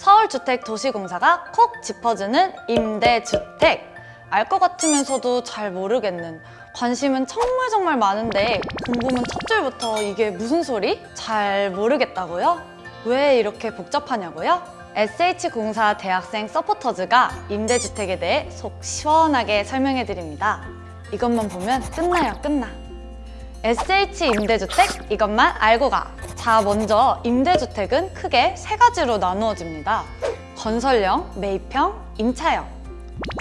서울주택도시공사가 콕 짚어주는 임대주택. 알 것 같으면서도 잘 모르겠는 관심은 정말 정말 많은데 궁금은 첫 줄부터 이게 무슨 소리? 잘 모르겠다고요? 왜 이렇게 복잡하냐고요? SH공사 대학생 서포터즈가 임대주택에 대해 속 시원하게 설명해 드립니다. 이것만 보면 끝나요, 끝나. SH 임대주택 이것만 알고 가. 자, 먼저 임대주택은 크게 세 가지로 나누어집니다. 건설형, 매입형, 임차형.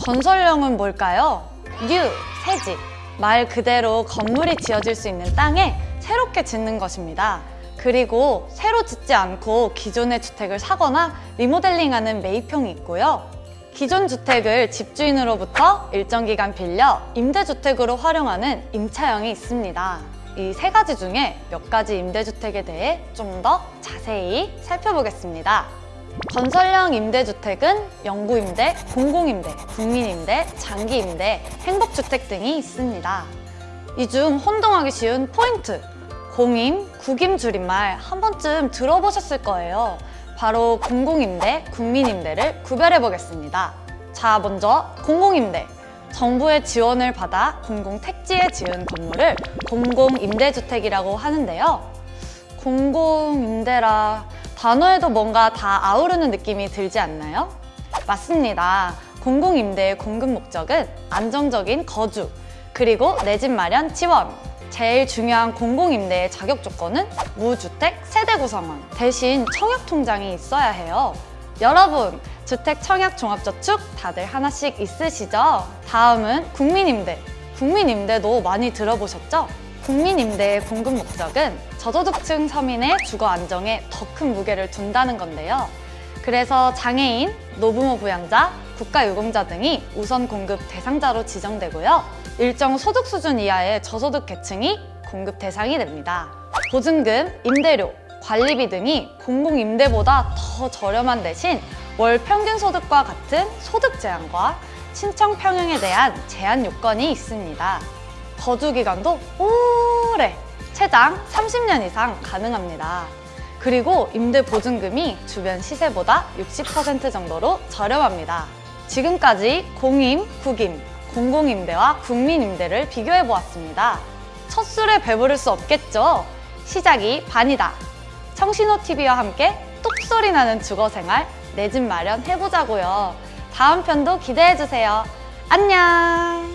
건설형은 뭘까요? new, 새 집. 말 그대로 건물이 지어질 수 있는 땅에 새롭게 짓는 것입니다. 그리고 새로 짓지 않고 기존의 주택을 사거나 리모델링하는 매입형이 있고요. 기존 주택을 집주인으로부터 일정 기간 빌려 임대주택으로 활용하는 임차형이 있습니다. 이 세 가지 중에 몇 가지 임대주택에 대해 좀 더 자세히 살펴보겠습니다. 건설형 임대주택은 영구임대, 공공임대, 국민임대, 장기임대, 행복주택 등이 있습니다. 이 중 혼동하기 쉬운 포인트, 공임, 국임 줄임말 한 번쯤 들어보셨을 거예요. 바로 공공임대, 국민임대를 구별해 보겠습니다. 자, 먼저 공공임대. 정부의 지원을 받아 공공 택지에 지은 건물을 공공임대주택이라고 하는데요. 공공임대라 단어에도 뭔가 다 아우르는 느낌이 들지 않나요? 맞습니다. 공공임대의 공급 목적은 안정적인 거주, 그리고 내 집 마련 지원. 제일 중요한 공공임대의 자격 조건은 무주택 세대 구성원. 대신 청약통장이 있어야 해요. 여러분, 주택 청약 종합저축 다들 하나씩 있으시죠? 다음은 국민임대. 국민임대도 많이 들어보셨죠? 국민임대의 공급 목적은 저소득층 서민의 주거 안정에 더 큰 무게를 둔다는 건데요. 그래서 장애인, 노부모 부양자, 국가유공자 등이 우선 공급 대상자로 지정되고요. 일정 소득 수준 이하의 저소득 계층이 공급 대상이 됩니다. 보증금, 임대료, 관리비 등이 공공임대보다 더 저렴한 대신 월 평균 소득과 같은 소득 제한과 신청 평형에 대한 제한 요건이 있습니다. 거주 기간도 오래, 최장 30년 이상 가능합니다. 그리고 임대 보증금이 주변 시세보다 60% 정도로 저렴합니다. 지금까지 공임, 국임, 공공임대와 국민임대를 비교해 보았습니다. 첫 술에 배부를 수 없겠죠? 시작이 반이다. 청신호TV와 함께 똑소리 나는 주거생활, 내 집 마련 해보자고요. 다음 편도 기대해주세요. 안녕!